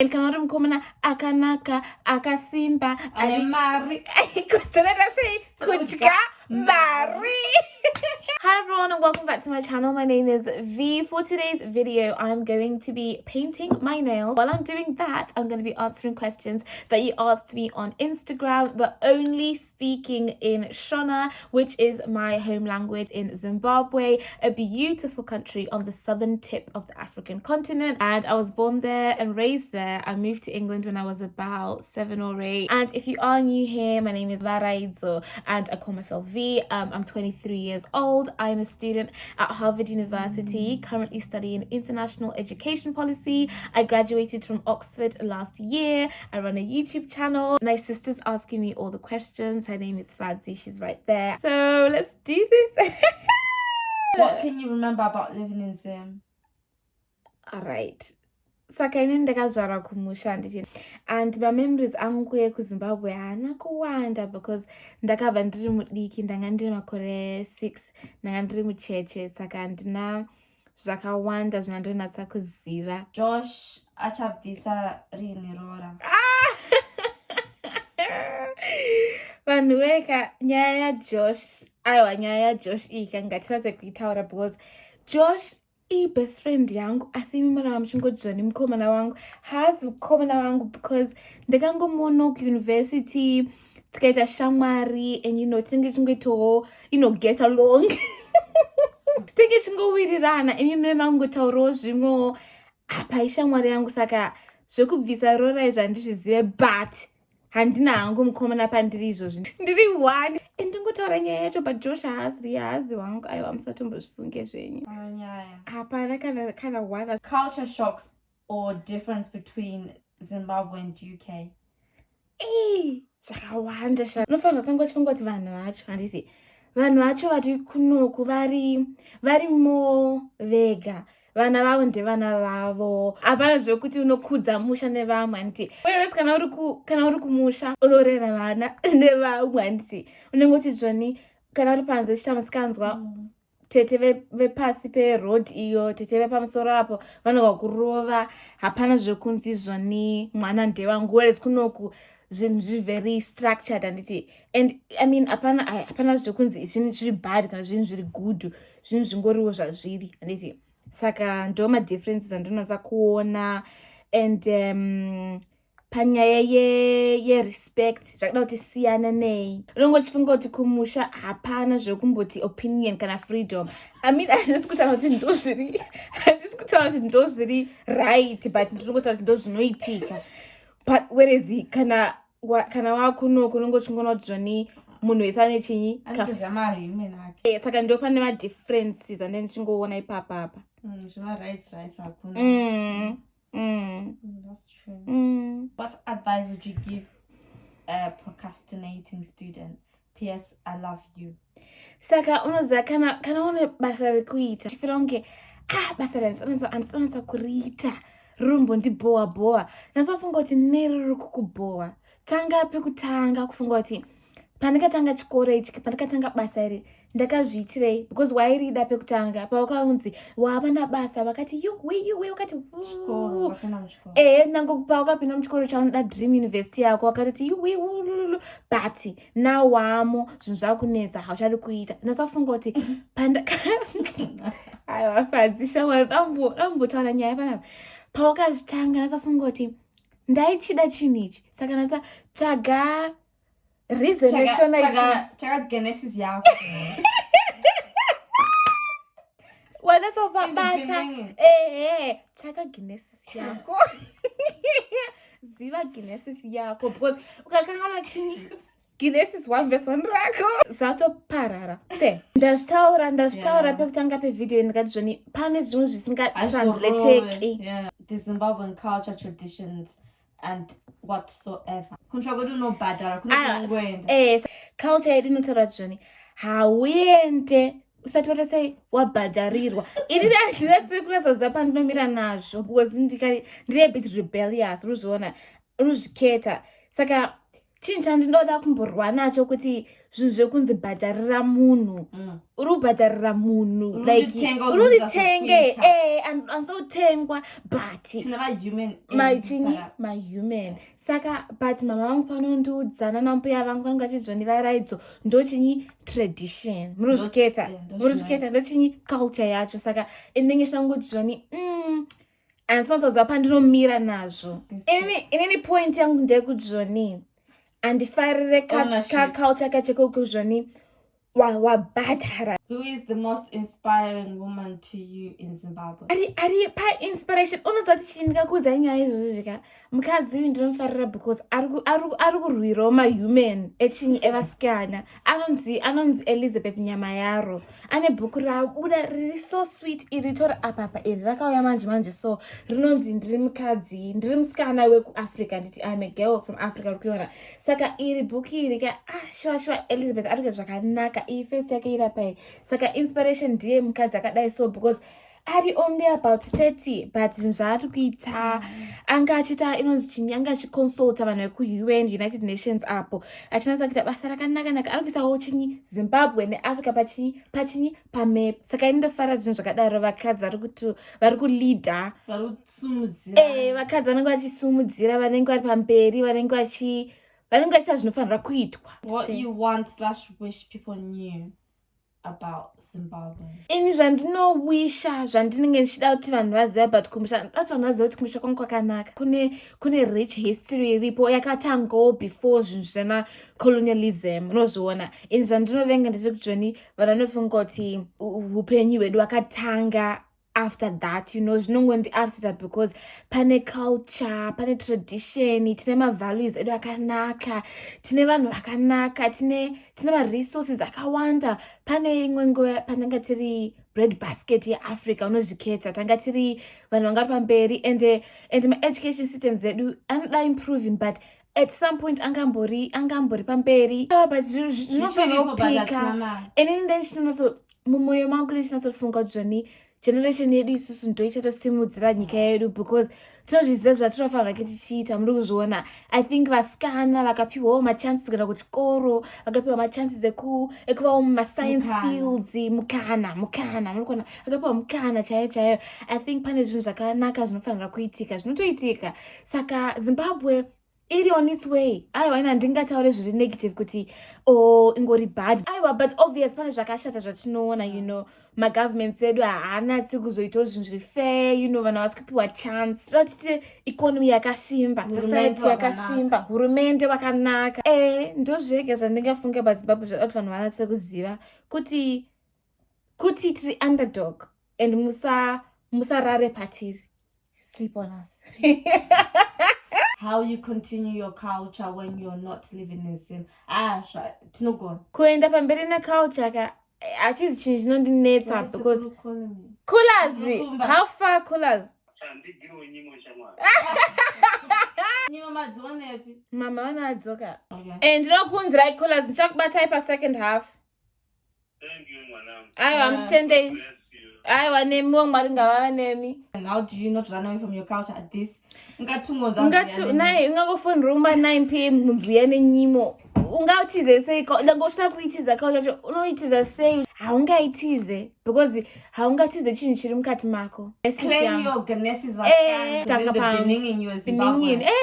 and kana uri mukomana akanaka akasimba ane mari. Kutonenda sei? Kudya mari Hi everyone and welcome back to my channel. My name is V. For today's video, I'm going to be painting my nails. While I'm doing that, I'm going to be answering questions that you asked me on Instagram, but only speaking in Shona, which is my home language in Zimbabwe, a beautiful country on the southern tip of the African continent. And I was born there and raised there. I moved to England when I was about seven or eight. And if you are new here, my name is Varaidzo and I call myself V. Um, I'm 23 years old. I'm a student at Harvard University, mm. currently studying international education policy. I graduated from Oxford last year. I run a YouTube channel. My sister's asking me all the questions. Her name is Fancy. She's right there. So let's do this. what can you remember about living in zim all right saka ini ndakazvara kumusha ndichi and mamemories angu ekuzimbabwe haana kuwanda because ndakabva ndiri mudiki ndanga ndiri makore six ndanga ndiri mucheche. Saka handina zvakawanda zvinandonatsa kuziva. Josh achabvisa rini rora. Vanhu weka nyaya yajosh aiwa nyaya yajosh iyi kangatinatse kuitaura because josh ibest friend yangu. Asi imi marava muchingodzva nemukomana wangu. Haazi mukomana wangu because ndakangomuona kuuniversity tikaita shamwari and you know tinge chingoitawo you know get along. Tinge chingowirirana imi mune mangotaurawo zvimwewo apa ishamwari yangu saka zvekubvisa rora izvo handizvizive but handina hangu mukomana pandiri izvozvi. Ndiri one. Ndingotaura nyaya yacho but josh haaziri haazi wangu. Aiwa musatombozvifunge zvenyu. Hapana kana kana one. Culture shocks or difference between zimbabwe and uk ei zvakawanda sha. Unofanira kutanga uchifunga kuti vanhu vacho handisi vanhu vacho vari kunoku vari vari mo vega vana vavo ndevana vavo. Hapana zvekuti unokudza musha nevamwe handiti wes kana uri kumusha unorera vana nevamwe handiti unenge uchizvoni kana uri panze uchita musikanzwa mm. tete vepasi peroad iyo tete vepamusoro apo vanoga kurova. Hapana zvekunzi zvoni mwana ndevangu wes kunoku zvinhu zvivery structured handiti and i mean hapana hapana zvekunzi zvinhu zviri bad kana zvinhu zviri good zvinhu zvingoriwo zvazviri handiti saka ndo madifferences andinonatsa kuona and um, panyaya yerespect ye zvakada kuti siyana nei. Unonge uchifunga kuti kumusha hapana zvekumboti opinion kana freedom. I mean handisi kutaura kuti ndo zviri handisi kutaura kuti ndo zviri right but ndinongotaura kuti ndo zvinoitika. But werezi kana kana wakunoku unonge uchingoona kuti zvoni munhu wese ane chinyi eh, saka ndo pane madifferences ande ndichingoona ipapapa Mm, zvemarights rights hakuna. Mm, mm. that's true. Mm. what advice would you give a procrastinating student? Ps i love you. Saka unoziva kana kana une basa rekuita chifira kunge ah basa randisanatsa kuriita. Ririmbondibhowa bhowa nasofunga kuti neri riri kukubhowa tanga pekutanga kufunga kuti pandikatanga chikoro ichi pandikatanga basa iri ndakazviitirei because wairida pekutanga pawakaunzi wava nabasa vakati yuwe wakati ehe nango pawakapinda muchikoro chaunoda dream university yako wakatoti yuwe but nawamo zvinhu zvakunetsa hauchadi kuita. Ndasafunga kuti pandaiwafadzishamwari dambotaura nyaya panapa pawakazvitanga ndasafunga kuti ndaichida chinhu ichi. Saka ndasa tsvaga reason chakagenesis yako. Wanasopabata ehe tsvaka genesis yako. Ziva genesis yako because ukakanganwa chini genesis one vese one rako. Zvatoparara se ndazvitaura ndazvitaura pekutanga pevhidhiyo ndikati zvoni pane zvimwe zvisingatranzlateki the zimbabwean culture traditions and whatsoever. Kunotsva kuti unobhadhara kunokunoenda eh culture yedu inotaura kuti zvoni hauende. Usati wata sei? Wabhadharirwa ini handinasi kunasaziva pandinomira nazvo because ndiri a bit rebellious ruzviona ruzviketa. Saka chinhu chandinoda kumborwa nacho kuti zvinhu zvekunzi bhadharira munhu. Mm. uri kubhadharira munhu Unonditenga like uzonzi unonditenge asopinta. eh andisotengwa but machini mahuman saka but mama vangu panondiudzana nambuya vangu vanenge vachizvondivaraidzo ndochinyi tradition. Muri kuzviketa ndo muri kuzviketa ndochinyi culture yacho. Saka inenge chitangoti zvoni mm, handisinosaziva pandinomira nazvo. Inini point yangu ndeyekuti zvoni handifarire ka- Ownership. kaculture kachekoko zvoni wa- wabhadhara who is the most inspiring woman to you in zimbabwe? Ari ari painspiration unoziva kuti chii ndikakuudzai nyaya izvozvo zvika mukadzi uyu ndinomufarira because ari ari ku- ari kurwirawo mahuman echinyi evasikana anonzi anonzi elizabeth nyama yaro ane bhuku rabuda riri so sweet iri tora apapa iri rakauya manje manje. So rinonzi ndiri mukadzi ndiri musikana wekuafrica nditi im a girl from africa uri kuiona saka iri bhuku iri ka ah shuwa shuwa elizabeth ari kuita zvakanaka iyi fesi yake irapai saka inspiration ndiye mukadzi akadai so because ari only about 30 but zvinhu zvaari kuita anga achiita inonzi chinyi anga achiconsulta vanhu vekuun united nations apo. Achinatsa kuita basa rakanakanaka. Ari kuisawo chinyi zimbabwe neafrica pachinyi pachinyi pamap saka ini ndofarira zvinhu zvakadaro vakadzi vari kusumudzira e vakadzi vanenge vachisumudzira vanenge vari pamberi vanenge vachiita zvinofanira kuitwa. What you want slash wish people knew about zimbabwe? Ini zvandinowisha zvandinenge ndichida kuti vanhu vazive about kumbusha ndoda kuti vanhu vazive kuti kumbusha kwangu kwakanaka. Kune kune rich history iripo yakatangawo before zvinhu zvana colonialism unozviona. Ini zvandinovenga ndechekuti zvoni vanhu vanofunga kuti upenyu hwedu hwakatanga after that you know zvinongondi upseta because pane culture pane tradition tine mavalues edu akanaka tine vanhu vakanaka tine tine maresources akawanda. Pane imwe nguva pananga tiri bread basket yeafrica unozviketa tanga tiri vanhu vanga ri pamberi ende ende maeducation systems edu anoda improving but at some point angambori angambori pamberi. Ah, but zvinofanira kupika. mari. inini ndenichinonaso mumwoyo mangu ndichinatsofunga kuti zvoni generation yedu isusu ndo ichatosimudzira nyika yedu because tinozviziva zvatinofanira ke tichiita muri kuzviona. I think vasikana vakapiwawo machances kuenda kuchikoro vakapiwa machances eku- ekuvawo mumascience fields mukana mukana muri kuona. Vakapiwa mukana chaiyo chaiyo. I think pane zvinhu zvakanaka zvinofanira kuitika zvinotoitika. Saka zimbabwe iri on its way. Aiwa ina handingataure zviri negative kuti o ingori bad. Aiwa but obvious pane zvakashata zvatinoona you know. Magovernments edu haanatsi kuzoitawo zvinhu zviri fair you know vanhu havasi kupiwa chance toda kutiti ikonomi yakasimba society yakasimba hurumende wakanaka. E ndozvega zvandingafunga pazimbabwe zvada kuti vanhu vanatse kuziva kuti kuti tiri underdog and musa musarare patiri sleep on us how you continue your culture when you're not living in sim ah sha tinogona. Kuenda pamberi neculture ka hachizi chinhu chinondinetsa because coolers! Unokumba. how far coolers? Madzionepi mama vanadzoka okay. and ndinokunzirai coolers ndichakubatai pasecond half. Aiwa you aiwa nemiwo mwari ngavava nemi how do you not run away from your culture at this ngatungonza ungati nai ungangofonera umba 9 pm mubhuya nenyimo ungautize sei dangosvita kuitiza kao chacho unoitiza sei haungaitize because haungatize chinhu chiri mukati mako. Ganesses Eh,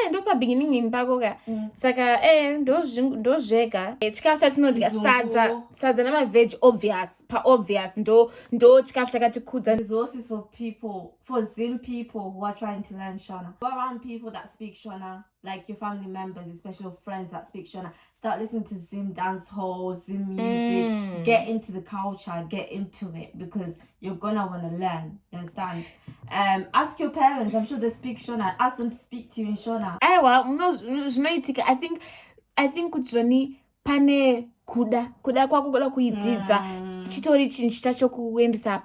e ndopabeginningini pako ka. Mm. saka e ndozvega Eh, chikafu chatinodya sadza sadza namavheji obvious paobvious ndo ndo chikafu chakatikudza resources for people, for Zim people who are trying to learn Shona. Go around people that speak Shona, like your family members, especially your friends that speak Shona. Start listening to Zim dance halls, Zim music. Mm. Get into the culture, get into it because you're gonna wanna learn. You understand? Um, ask your parents. I'm sure they speak Shona. Ask them to speak to you in Shona. Eh, aiwa muno- zvinoitika i think i think kuti zvoni pane kuda kuda kwako kuda kuidzidza Mm. chitori chinhu chita chokuendesa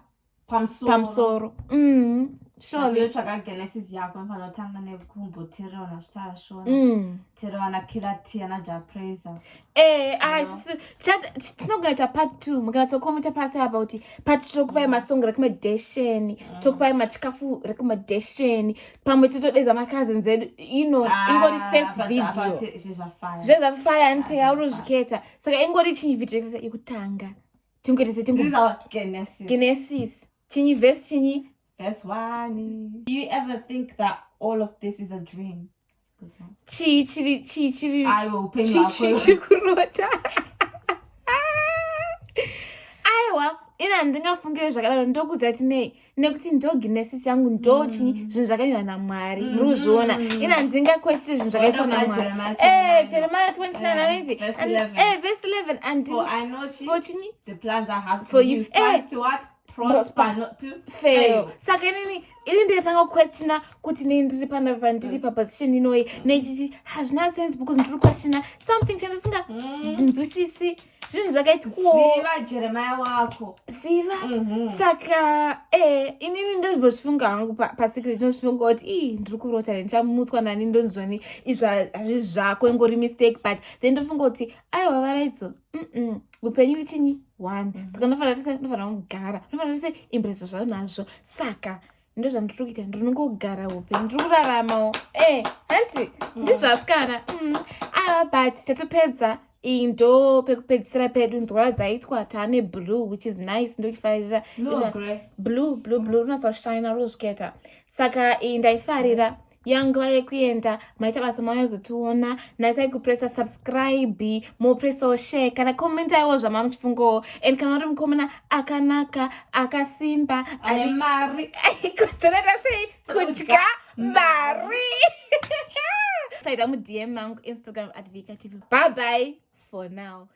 Pamsoro. pamusoro Mm. Surely yotsvaga genesis yako anofanira kutanga nekumboteerana zvitaashona mm. teerana kirati anajapraiser Eh, ai No. sisu chat- tinogona kuita part two. Mukanatsokomenta pasi apa kuti part two tokupai masong recommendation tokupai machikafu recommendation pamwe totodedza macousins edu you know ingori first video. zvezvafaya zvezvafaya nte auri zviketa. Saka ingori chinyi video yekutanga? Tingoitese this is tingo our genesis. Genesis. Chinyi vhesi chinyi verse one do you ever think that all of this is a dream? Good one. chii chiri chii chiri aiwa upenyu chii hwako chiri kurota aiwa ina handingafungiri zvakadaro ndokuziva kuti nei nekuti ndo guinesses yangu ndo chinyi zvinhu zvakaiwa namwari muri kuzviona ina handingakwesiri zvinhu zvakaitwa Whatever namwari. Jeremiah Eh, 29. jeremiah 29 Eh, anoti verse and- 11. eh, verse 11 andi for i know chi for chinyi the plans i have For for you. You Eh. plans to what prosper Prosper. not to fail fail saka inini ini ndikatanga kuquestina kuti nei ndiri panapa pandiri paposition inoi neichichi hazvina sense because ndiri kuquestina something chandisinganzwisisi zvinhu zvakaitwawo ziva jeremiah wako. Ziva. Mhm. saka e inini ndozimbozvifunga hangu pa- pasecret ndozvifunga kuti i ndiri kurota re ndichamutswa nani ndonzoni? Izva hazvi zvako ingori mistake but then ndofunga kuti aiwa varaidzo mm upenyu chinyi one. Saka ndofanira tese ndofanira kugara. Ndofanira tese impresa zvavo nazvo. Saka ndo zvandiri kuita ndinongogara upenyu ndiri kuraramawo e hati ndizvasikana Mm. aiwa but tatopedza iyi ndo pekupedzisira pedu nzwara dzaitwa taane blue which is nice grey? blue blue blue runozoshina ruzviketa saka iyi ndaifarira yanguva yekuenda maita basa mawazotiona nasai kupresa subscribe mopresawo share kana komentaiwo zvama muchifungawo and kana uri mukomana akanaka akasimba ane mari. Kutonata sei kudya mari. Saida mudm mangu instagram at vika tv bye bye for now